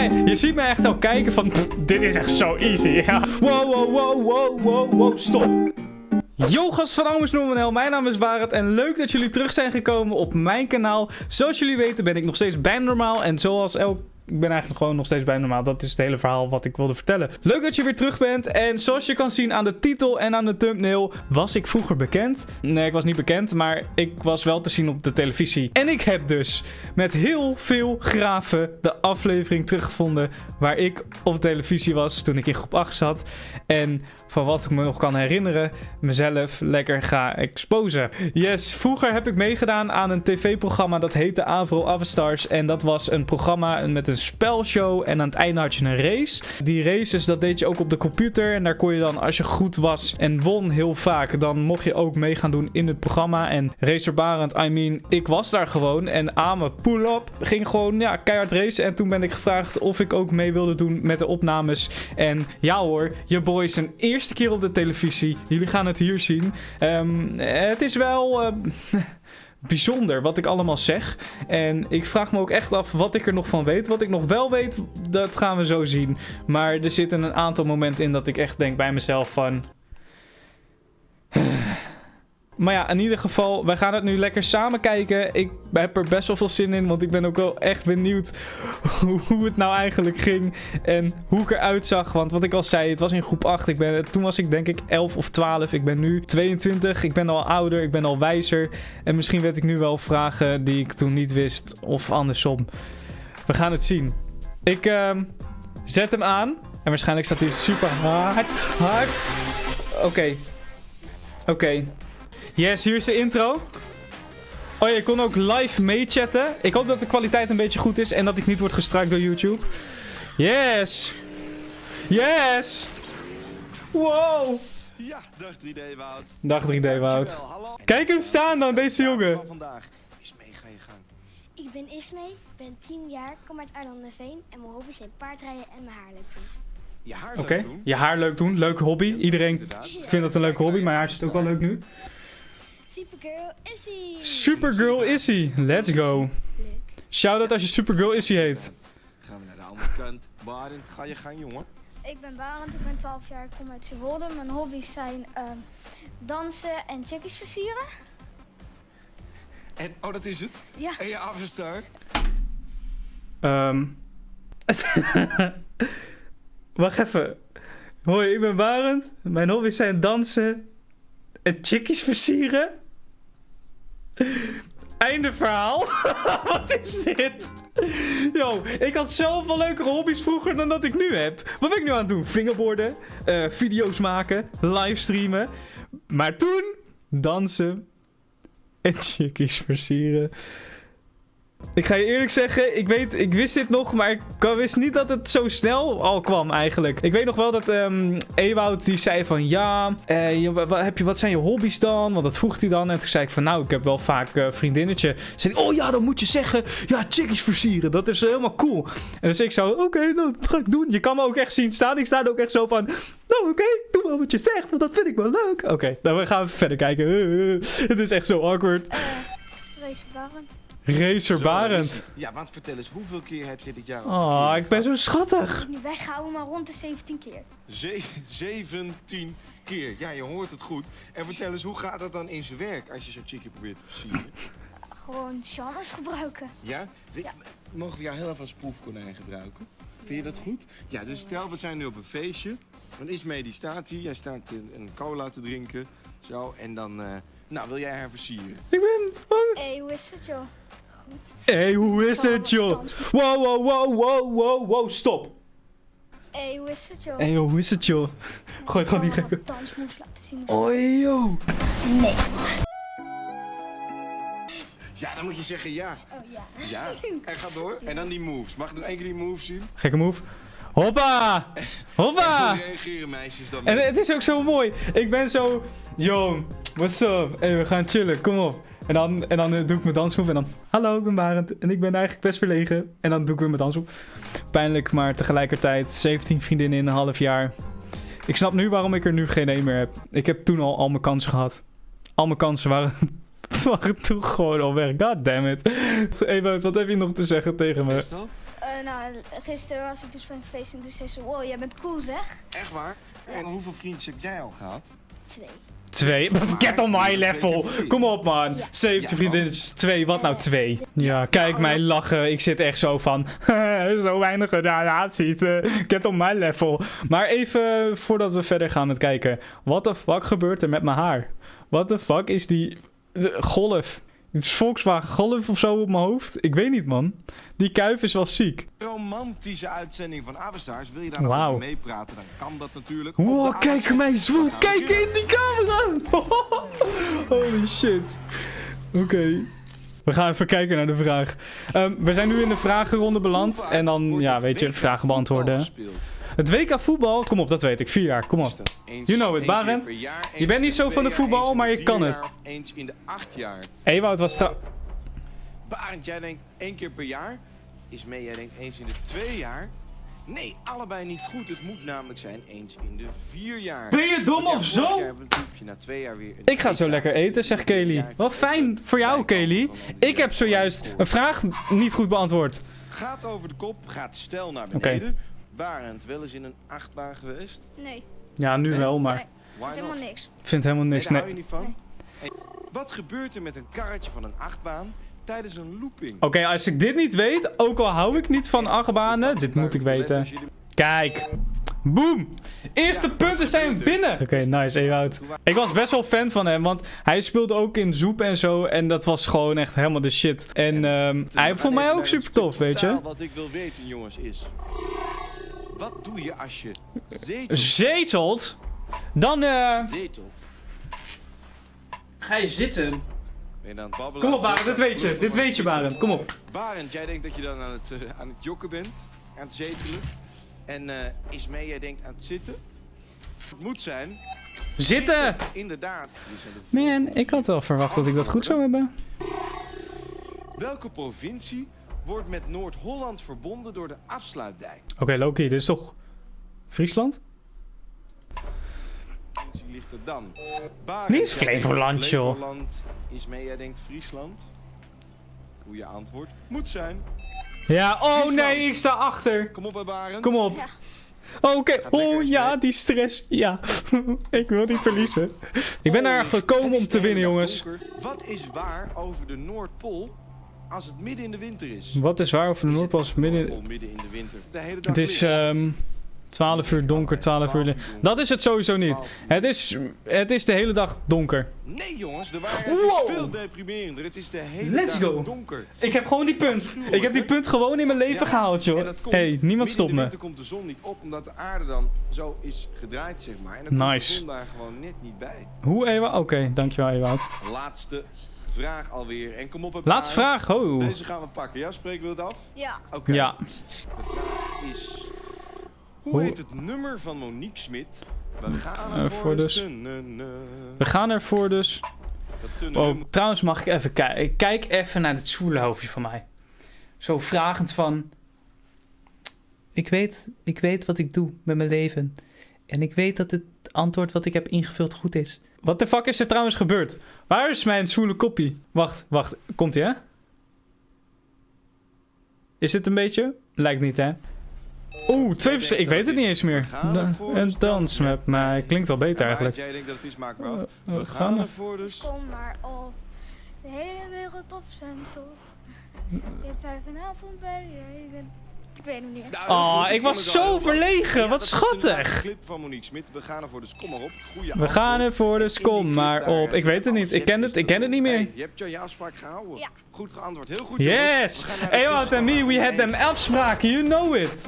Je ziet me echt al kijken van, "Pff, dit is echt zo easy. Ja. Wow, wow, wow, wow, wow, wow, stop. Yo gast van Almers Noemenel, mijn naam is Barend en leuk dat jullie terug zijn gekomen op mijn kanaal. Zoals jullie weten ben ik nog steeds bijna normaal en zoals elk... Ik ben eigenlijk gewoon nog steeds bijna normaal. Dat is het hele verhaal wat ik wilde vertellen. Leuk dat je weer terug bent. En zoals je kan zien aan de titel en aan de thumbnail, was ik vroeger bekend. Nee, ik was niet bekend, maar ik was wel te zien op de televisie. En ik heb dus met heel veel graven de aflevering teruggevonden waar ik op televisie was toen ik in groep 8 zat. En van wat ik me nog kan herinneren, mezelf lekker ga exposen. Yes, vroeger heb ik meegedaan aan een tv-programma dat heette Avro Avastars. En dat was een programma met een spelshow en aan het einde had je een race. Die races, dat deed je ook op de computer. En daar kon je dan, als je goed was en won heel vaak, dan mocht je ook mee gaan doen in het programma. En Racer Barend, I mean, ik was daar gewoon. En Ame pull-up ging gewoon ja, keihard racen. En toen ben ik gevraagd of ik ook mee wilde doen met de opnames. En ja hoor, je boy is een eerste keer op de televisie. Jullie gaan het hier zien. Ehm, het is wel... ehm, bijzonder wat ik allemaal zeg. En ik vraag me ook echt af wat ik er nog van weet. Wat ik nog wel weet, dat gaan we zo zien. Maar er zitten een aantal momenten in dat ik echt denk bij mezelf van... Maar ja, in ieder geval, wij gaan het nu lekker samen kijken. Ik heb er best wel veel zin in, want ik ben ook wel echt benieuwd hoe, het nou eigenlijk ging. En hoe ik eruit zag. Want wat ik al zei, het was in groep 8. Ik ben, toen was ik denk ik 11 of 12. Ik ben nu 22. Ik ben al ouder, ik ben al wijzer. En misschien weet ik nu wel vragen die ik toen niet wist. Of andersom. We gaan het zien. Ik ehm, zet hem aan. En waarschijnlijk staat hij super hard. Hard. Oké. Oké. Yes, hier is de intro. Oh ja, je kon ook live meechatten. Ik hoop dat de kwaliteit een beetje goed is en dat ik niet word gestruikt door YouTube. Yes! Yes! Wow! Ja, dag 3D Wout. Dag 3D Wout. Kijk hem staan dan, deze jongen. Van vandaag. Is mee, ga je gang. Ik ben Ismee, ben 10 jaar, kom uit Arnhem-Veen en mijn hobby's zijn paardrijden en mijn haar leuk doen. Je haar Oké, leuk doen. je haar leuk doen. Leuke hobby. Iedereen vindt dat een leuke hobby, maar haar zit ook wel leuk nu. Supergirl Issy! Supergirl Issy. Let's go. Shout-out als je Supergirl Issy heet. Gaan we naar de andere kant. Barend, ga je gang, jongen. Ik ben Barend, ik ben 12 jaar, ik kom uit Zeewolde. Mijn hobby's zijn ehm, dansen en chickies versieren. En, oh, dat is het. Ja, En je afstar. Ehm. Wacht even. Hoi, ik ben Barend. Mijn hobby's zijn dansen en chickies versieren. Einde verhaal. Wat is dit? Yo, ik had zoveel leukere hobby's vroeger dan dat ik nu heb. Wat ben ik nu aan het doen? Fingerborden, eh, video's maken, livestreamen. Maar toen dansen en chickies versieren. Ik ga je eerlijk zeggen, ik, weet, ik wist dit nog, maar ik wist niet dat het zo snel al kwam eigenlijk. Ik weet nog wel dat Ewout die zei van ja, eh, je- wa- wa- heb je, wat zijn je hobby's dan? Want dat vroeg hij dan. En toen zei ik van nou, ik heb wel vaak eh vriendinnetje. Zei oh ja, dan moet je zeggen, ja, chickies versieren. Dat is eh, helemaal cool. En dus ik zo, oké, nou, dat ga ik doen. Je kan me ook echt zien staan. Ik sta er ook echt zo van, nou oké, doe maar wat je zegt, want dat vind ik wel leuk. Oké, dan we gaan verder kijken. het is echt zo awkward. eh Race Barend. Racer Zo, Barend. is- Ja, want vertel eens, hoeveel keer heb je dit jaar al Oh, ik ben zo schattig. Ik nu weghouden, maar rond de 17 keer. Ze 17 keer. Ja, je hoort het goed. En vertel eens, hoe gaat dat dan in zijn werk als je zo'n chickie probeert te versieren? Gewoon genres gebruiken. Ja? We- Ja. Mogen we jou heel even als proefkonijn gebruiken? Vind je dat goed? Ja, dus stel, we zijn nu op een feestje. Dan is mee die staat hier. Jij staat een, een cola te drinken. Zo, en dan... eh, nou, wil jij haar versieren? Ik ben... Hé, hoe is het joh? Goed. Hey, hoe is het, joh? Wow, wow, wow, wow, wow, wow, stop. Hé, hoe is het joh? Hey, joh, hoe is het, joh? Gooi het gewoon laten zien. Oi, joh. Nee. Ja, dan moet je zeggen ja. Oh ja. Ja, en ga door. En dan die moves. Mag ik nog één keer die moves zien? Gekke move. Hoppa! Hoppa! Reageren meisjes dan? En het is ook zo mooi. Ik ben zo... Yo, what's up? Hey, we gaan chillen, kom op. En dan, en dan eh, doe ik mijn dansmove en dan... Hallo, ik ben Barend. En ik ben eigenlijk best verlegen. En dan doe ik weer mijn dansmove. Pijnlijk, maar tegelijkertijd 17 vriendinnen in een half jaar. Ik snap nu waarom ik er nu geen een meer heb. Ik heb toen al al mijn kansen gehad. Al mijn kansen waren, waren toen gewoon al weg. God damn it. Ewout, wat heb je nog te zeggen tegen me? Eh, nou, gisteren was ik dus bij een feest en toen zei ze, wow, jij bent cool zeg. Echt waar? En hoeveel vriendjes heb jij al gehad? Twee. Twee. Get on my level. Kom op, man. Ja. 70 Ja, vriendinnetjes. Twee. Wat nou twee? Ja, kijk mij lachen. Ik zit echt zo van... zo weinig relaties. eh, Get on my level. Maar even voordat we verder gaan met kijken. What the fuck gebeurt er met mijn haar? What the fuck is die... de golf? Is Volkswagen Golf of zo op mijn hoofd? Ik weet niet, man. Die kuif is wel ziek. Romantische uitzending van Avestars. Wil je daar nog Wauw. over meepraten? Dan kan dat natuurlijk. Wow, kijk mij zwoel. Kijk in die camera. Holy shit. Oké. We gaan even kijken naar de vraag. Ehm, we zijn nu in de vragenronde beland. En dan, ja, weet je, vragen beantwoorden. Het WK voetbal, kom op, dat weet ik. Vier jaar, kom op. You know it, Barend. Je bent niet zo van de voetbal, maar je kan het. Eens in de acht jaar. Ewout was trouw... Barend, jij denkt één keer per jaar. Is mee, jij denkt eens in de twee jaar. Nee, allebei niet goed. Het moet namelijk zijn eens in de vier jaar. Ben je dom of zo? na twee jaar weer Ik ga zo lekker eten, zegt Kelly. Wat fijn voor jou, Kelly. Ik heb zojuist een vraag niet goed beantwoord. Gaat over de kop, gaat stel naar beneden. Barend, wel eens in een achtbaan geweest? Nee, Ja, nu Nee? wel, maar Nee. Not? helemaal niks. ik vind helemaal Nee, niks. daar Nee. hou je niet van? Hey, wat gebeurt er met een karretje van een achtbaan tijdens een looping? Oké, als ik dit niet weet, ook al hou ik niet van achtbanen, dit moet ik weten. Kijk. Boom! Eerste Ja, punten zijn binnen. Oké, nice, Ewout. Ik was best wel fan van hem, want hij speelde ook in Zoep en zo. En dat was gewoon echt helemaal de shit. En ehm, hij vond mij ook super tof, weet je. Wat ik wil weten, jongens, is... Wat doe je als je zetelt? Zetelt. Dan eh, zetelt? ga je zitten. Ben je dan aan het babbelen? Kom op, Barend, dit weet je. Dit weet je, Barend. Kom op. Barend, jij denkt dat je dan aan het, eh, aan het jokken bent. Aan het zetelen. En eh Ismee, jij denkt aan het zitten. Het moet zijn... Zitten! Inderdaad. Man, ik had wel verwacht dat ik dat goed zou hebben. Welke provincie wordt met Noord-Holland verbonden door de afsluitdijk? Oké, Loki, dit is toch Friesland? Provincie ligt er dan? Niet Flevoland, joh. Flevoland. Ismee, jij denkt Friesland. Hoe je antwoord moet zijn. Ja, oh Friesland. nee, ik sta achter. Kom op, bij Barend. Kom op. Ja. Oké, oh Ismee. ja, die stress. Ja, ik wil niet verliezen. Ik ben daar Oh, gekomen het is om te winnen, jongens. donker. Wat is waar over de Noordpool als het midden in de winter is? Wat is waar over de Is het Noordpool midden... Noordpool midden in de winter? De hele dag Het is ehm 12 uur donker, 12 uur... Dat is het sowieso niet. 12 uur. Het is, het is de hele dag donker. Nee jongens, de waarheid Wow. is veel deprimerender. Het is de hele Let's dag go. donker. Ik heb gewoon die punt. Ik heb die punt gewoon in mijn leven Ja, gehaald, joh. komt, hey, niemand stopt me. winter komt de zon niet op, omdat de aarde dan zo is gedraaid, zeg maar. En dan komt Nice. de zon daar gewoon net niet bij. Hoe, Ewa? Oké, dankjewel, Ewout. Laatste vraag alweer. En kom op het Laatste vraag. Oh. Deze gaan we pakken. Ja, spreken we het af? Ja, Oké. Ja. De vraag is... Hoe, heet het nummer van Monique Smit? We gaan Eh, ervoor voor dus- tunnelen. We gaan ervoor dus. Oh, trouwens mag ik even kijken. Kijk even naar het zwoele hoofdje van mij. Zo vragend van... Ik weet, ik weet wat ik doe met mijn leven. En ik weet dat het antwoord wat ik heb ingevuld goed is. Wat de fuck is er trouwens gebeurd? Waar is mijn zwoele koppie? Wacht, wacht. Komt ie, hè? Is dit een beetje? Lijkt niet, hè? Oeh, twee verschillende... Ik weet het niet eens meer. Een dans met mij. Klinkt wel beter Ja, eigenlijk. Jij denkt dat het is, af. Eh, We gaan er- ervoor dus. kom maar op. De hele wereld op zijn top. Je hebt vijf vanavond bij je. Ik weet het niet. Oh, ik was zo verlegen. Wat schattig. een clip van Monique Smit. We gaan ervoor, dus kom maar op. We gaan ervoor, dus kom maar op. Ik weet het niet. Ik ken het, ik ken het niet meer. Je hebt je, je afspraak gehouden. Goed geantwoord. Heel goed. Yes! Ewout en me, we had them afspraken, you know it.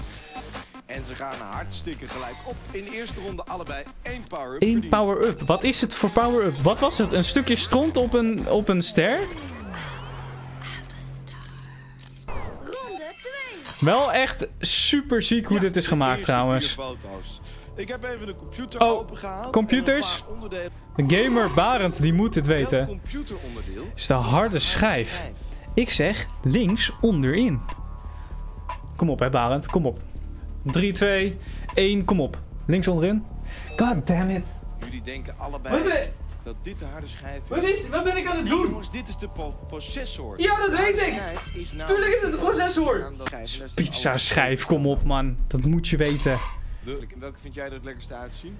En ze gaan hartstikke gelijk op. In de eerste ronde allebei één power-up Eén power-up. Wat is het voor power-up? Wat was het? Een stukje stront op een, op een ster? Ronde 2. Wel echt super ziek hoe Ja, dit is gemaakt trouwens. Ik heb even de computer Oh, opengehaald. computers? De gamer Barend, die moet dit Welk weten. Is de harde schijf. Ik zeg links onderin. Kom op hè Barend, kom op. 3, 2, 1, kom op. Links onderin. God damn it. Jullie denken allebei Wat dat dit de harde schijf is. Wat is, wat ben ik aan het doen? jongens, dit is de pro- processor. Ja, dat De weet ik. is nou- Tuurlijk is het de processor. Pizza schijf, kom op man. Dat moet je weten. Leuk. En welke vind jij er het lekkerste uitzien?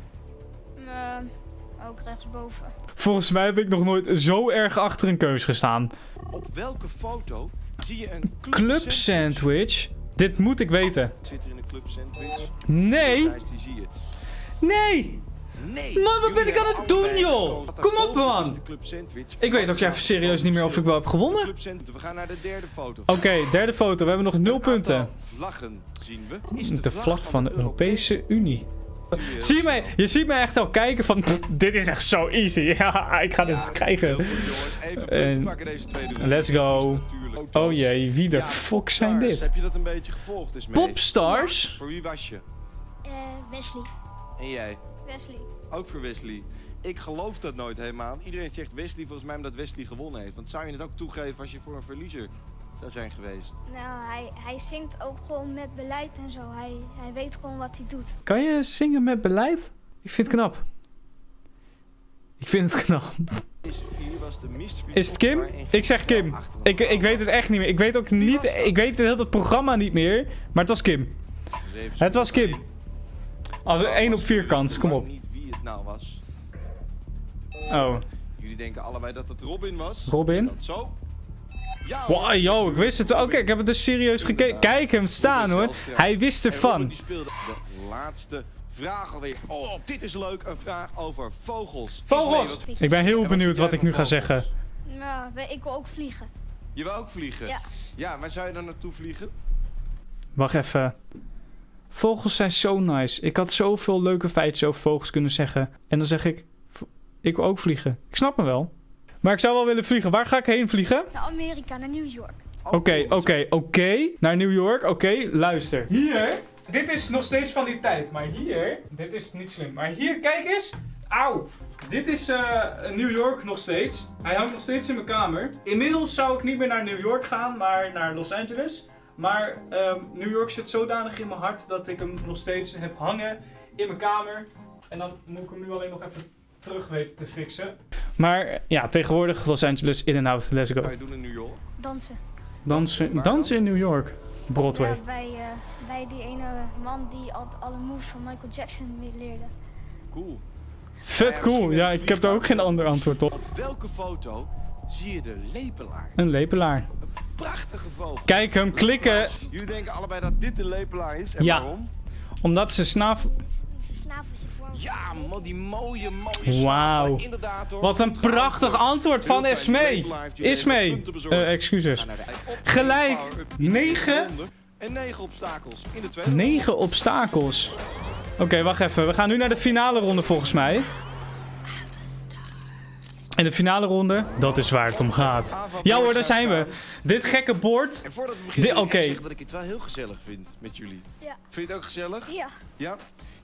Eh, ook rechtsboven. Volgens mij heb ik nog nooit zo erg achter een keus gestaan. Op welke foto zie je een club, Club sandwich. Dit moet ik weten. Zit er in een club sandwich? Nee. Nee. Nee. Man, wat ben ik aan het doen, joh? Kom op, man. de. Ik weet ook even serieus niet meer of ik wel heb gewonnen. We gaan naar de derde foto. Oké, derde foto. We hebben nog nul punten. Vlaggen zien we. Het is De vlag van de Europese Unie. Zie je mij, je ziet mij echt al kijken van, "Pff, dit is echt zo easy. Ja, ik ga dit Ja, krijgen. Even En- pakken deze tweede ronde. Let's go. Oh jee, wie de Ja, fuck zijn dit? Heb je dat een beetje gevolgd? Is mee. Popstars? Voor wie was je? Eh, Wesley. En jij? Wesley. Ook voor Wesley. Ik geloof dat nooit helemaal. Iedereen zegt Wesley volgens mij omdat Wesley gewonnen heeft. Want zou je het ook toegeven als je voor een verliezer zou zijn geweest? Nou, hij, hij zingt ook gewoon met beleid en zo. Hij, hij weet gewoon wat hij doet. Kan je zingen met beleid? Ik vind het knap. Ik vind het knap. Is het Kim? Ik zeg Kim. Ik, ik weet het echt niet meer. Ik weet ook niet. dat? Ik weet het hele programma niet meer. Maar het was Kim. Het was. Kim. Als er Oh, 1 was op 4 wisten kans. Kom op. niet wie het nou was. Oh. Jullie denken allebei dat het Robin was. Robin? Is dat zo? Wow, yo, ik wist het. Oké, ik heb het dus serieus gekeken. Kijk hem staan hoor. Hij wist ervan. de laatste vraag alweer. Oh, dit is leuk. Een vraag over vogels. Vogels! Ik ben En heel benieuwd wat ik nu ga zeggen. Nou, ik wil ook vliegen. Je wil ook vliegen? Ja. Ja, waar zou je dan naartoe vliegen? Wacht even. Vogels zijn zo nice. Ik had zoveel leuke feitjes over vogels kunnen zeggen. En dan zeg ik, ik wil ook vliegen. Ik snap me wel. Maar ik zou wel willen vliegen. Waar ga ik heen vliegen? Naar Amerika, naar New York. Oké, oké, oké. Naar New York. Oké, luister. Hier. Dit is nog steeds van die tijd. Maar hier. Dit is niet slim. Maar hier, kijk eens. Auw. Dit is eh, New York nog steeds. Hij hangt nog steeds in mijn kamer. Inmiddels zou ik niet meer naar New York gaan, maar naar Los Angeles. Maar ehm, New York zit zodanig in mijn hart dat ik hem nog steeds heb hangen in mijn kamer. En dan moet ik hem nu alleen nog even terug weten te fixen. Maar ja, tegenwoordig Los Angeles in en out. Let's Wat go. ga je doen in New York? Dansen. Dansen, dansen in New York. Broadway. Ja, bij, eh, bij die ene man die al, alle moves van Michael Jackson leerde. Cool. Vet cool. Ja, ik heb daar ook geen ander antwoord op. Op welke foto zie je de lepelaar? Een lepelaar. Een prachtige vogel. Kijk hem klikken, Jullie denken allebei dat dit de lepelaar is. En Ja. waarom? omdat ze snavel... Het is Ja, man, die mooie, mooie Wauw. Wat een prachtig antwoord van even Ismee. bezorgd. Eh, excuses. Gelijk. power-up in de Negen. ronde. En negen obstakels in de tweede Negen obstakels. Oké, wacht even. We gaan nu naar de finale ronde volgens mij. En de finale ronde, dat is waar het om gaat. Ja hoor, daar zijn we. Dit gekke bord. En voordat we beginnen, ik oké. zeggen dat ik het wel heel gezellig vind met jullie. Ja. Vind je het ook gezellig? Ja. Ja?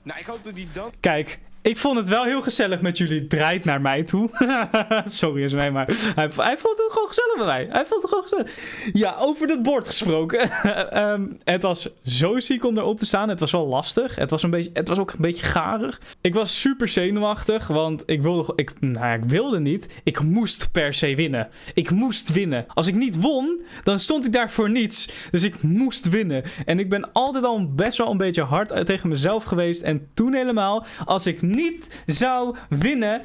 Nou, ik hoop dat die dan... Kijk, ik vond het wel heel gezellig met jullie. Draait naar mij toe. Sorry, is mij, maar hij, hij vond het gewoon gezellig met mij. Hij vond het gewoon gezellig. Ja, over het bord gesproken. Ehm, het was zo ziek om erop te staan. Het was wel lastig. Het was, een beetje, het was ook een beetje garig. Ik was super zenuwachtig, want ik wilde, ik, nou, ik wilde niet. Ik moest per se winnen. Ik moest winnen. Als ik niet won, dan stond ik daar voor niets. Dus ik moest winnen. En ik ben altijd al best wel een beetje hard tegen mezelf geweest. En toen helemaal, als ik niet zou winnen.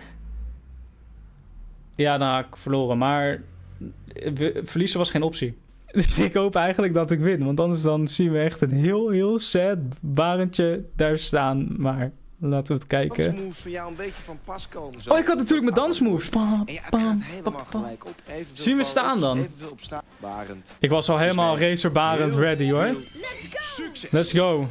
Ja, dan had ik verloren. Maar verliezen was geen optie. Dus ik hoop eigenlijk dat ik win. Want anders dan zien we echt een heel, heel sad barentje daar staan. Maar laten we het kijken. dansmoves van jou een beetje van pas komen. Zo. Oh, ik had natuurlijk mijn dansmoves. Zien we staan dan? Barend. Ik was al helemaal nee. racerbarend Heel ready hoor. Let's go.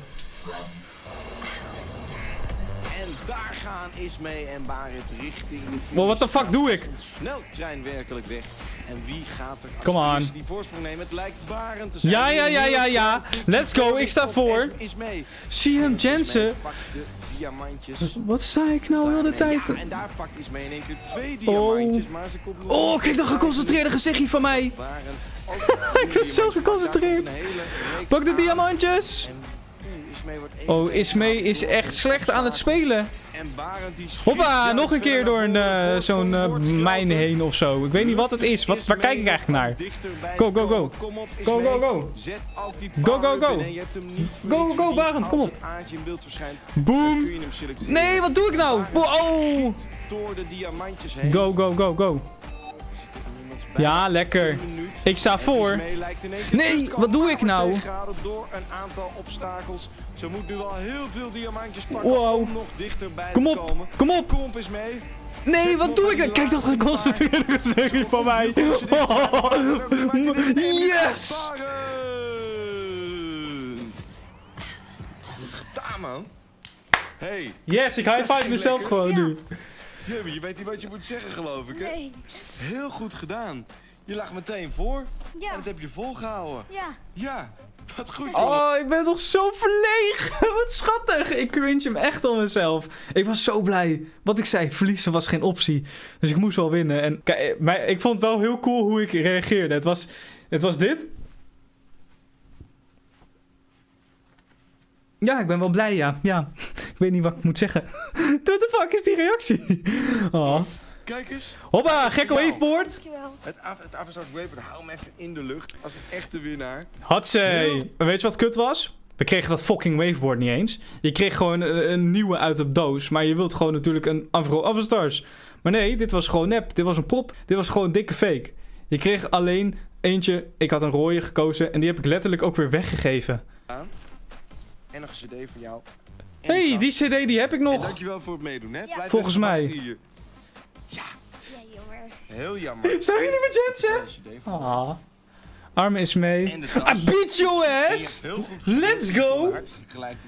Gaan Ismee en Barend richting de. Wow, what the fuck doe ik? Een Sneltrein werkelijk weg. En wie gaat er Come on. die voorsprong nemen? Het lijkt Barend te zijn. Ja, ja, ja, ja, ja. Let's go, ik sta voor. Ismee. CM Jensen. Pakt de diamantjes. Wat sta ik nou heel de tijd? En daar pakt Ismee in één keer twee diamantjes. Maar ze komt Oh, kijk dat geconcentreerde gezichtje van mij. Ik ben zo geconcentreerd. Pak de diamantjes. Ismee wordt Oh, Ismee is echt slecht aan het spelen. En Barend die schiet Hoppa, nog een keer verder door een, eh, zo'n eh, mijn heen of zo. Ik weet niet wat het is. Wat, waar kijk ik eigenlijk naar? Go, go, go. Go, go, go. Go, go, go. Go, go. Barend, kom op. Boom. Nee, wat doe ik nou? Oh. Go, go, go, go. Ja, lekker. 10 minuten. Ik sta En voor. Nee, wat doe ik nou? tegengehouden door een aantal obstakels. Ze moet nu al heel veel diamantjes pakken Wow. om nog dichterbij Kom te op, komen. kom op. Kom op is mee. Nee, wat doe ik nou? Kijk dat geconcentreerde gezicht van mij. Yes! Goed gedaan, man. Hey, Yes, ik high five ging mezelf gewoon Ja. je weet niet wat je moet zeggen, geloof ik, hè? Nee. Heel goed gedaan. Je lag meteen voor Ja. en dat heb je volgehouden. Ja. Ja, wat goed, jongen. Oh, ik ben nog zo verlegen. Wat schattig. Ik cringe hem echt om mezelf. Ik was zo blij. Wat ik zei, verliezen was geen optie. Dus ik moest wel winnen. En kijk, maar ik vond het wel heel cool hoe ik reageerde. Het was, het was dit. Ja, ik ben wel blij, ja. Ja, ik weet niet wat ik moet zeggen. What the fuck is die reactie? Oh. Kijk eens. Hoppa, gekke waveboard. Dankjewel. Het, het Avatar Waper, hou hem even in de lucht als een echte winnaar. Hatsé. Weet je wat kut was? We kregen dat fucking waveboard niet eens. Je kreeg gewoon een, een nieuwe uit de doos. Maar je wilt gewoon natuurlijk een Avro Avastars. Maar nee, dit was gewoon nep. Dit was een prop. Dit was gewoon dikke fake. Je kreeg alleen eentje. Ik had een rode gekozen. En die heb ik letterlijk ook weer weggegeven. En een cd voor jou. En hey, die cd die heb ik En nog. dankjewel voor het meedoen, hè? Ja. Blijf Volgens mij. hier. Ja, Ja, jammer. heel jammer. Zijn jullie met Jensen? Ah. Arme is mee. I beat your ass! Let's go!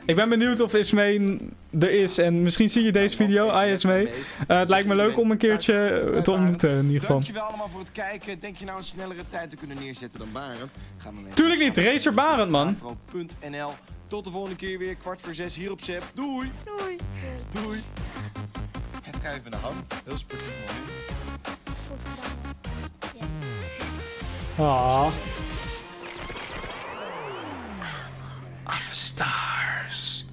Ik ben benieuwd of Ismee er is. En misschien zie je deze video. Hi Ismee. Eh, het lijkt me leuk om een keertje te ontmoeten in ieder geval. Dankjewel allemaal voor het kijken. Denk je nou een snellere tijd te kunnen neerzetten dan Barend? Ga dan even Tuurlijk niet, Racer Barend, man. Tot de volgende keer weer, kwart voor zes hier op Zep. Doei! Doei. Doei! Heb ik even in de hand. Heel sportief gedaan. Ah. Stars.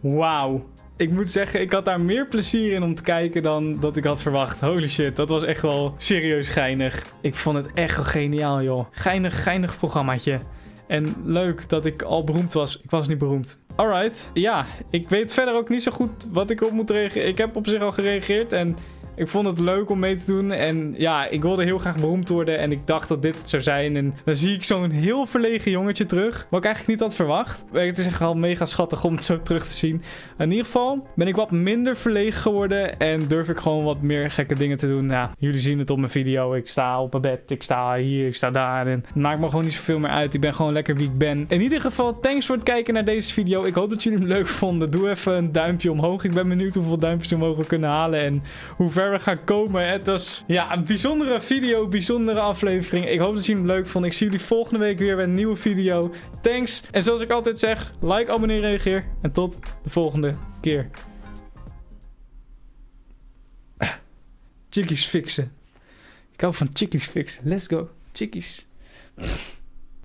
Wauw. Ik moet zeggen, ik had daar meer plezier in om te kijken dan dat ik had verwacht. Holy shit, dat was echt wel serieus geinig. Ik vond het echt wel geniaal, joh. Geinig, geinig programmaatje. En leuk dat ik al beroemd was. Ik was niet beroemd. Alright. Ja, ik weet verder ook niet zo goed wat ik op moet reageren. Ik heb op zich al gereageerd en ik vond het leuk om mee te doen. En ja, ik wilde heel graag beroemd worden. En ik dacht dat dit het zou zijn. En dan zie ik zo'n heel verlegen jongetje terug. Wat ik eigenlijk niet had verwacht. Maar Het is echt wel mega schattig om het zo terug te zien. In ieder geval ben ik wat minder verlegen geworden. En durf ik gewoon wat meer gekke dingen te doen. Ja, jullie zien het op mijn video. Ik sta op mijn bed. Ik sta hier. Ik sta daar. En het maakt me gewoon niet zoveel meer uit. Ik ben gewoon lekker wie ik ben. In ieder geval, thanks voor het kijken naar deze video. Ik hoop dat jullie hem leuk vonden. Doe even een duimpje omhoog. Ik ben benieuwd hoeveel duimpjes we kunnen halen. En hoe we gaan komen. Het was ja, een bijzondere video, bijzondere aflevering. Ik hoop dat jullie hem leuk vonden. Ik zie jullie volgende week weer met een nieuwe video. Thanks. En zoals ik altijd zeg, like, abonneer, reageer. En tot de volgende keer. Chickies fixen. Ik hou van chickies fixen. Let's go. Chickies.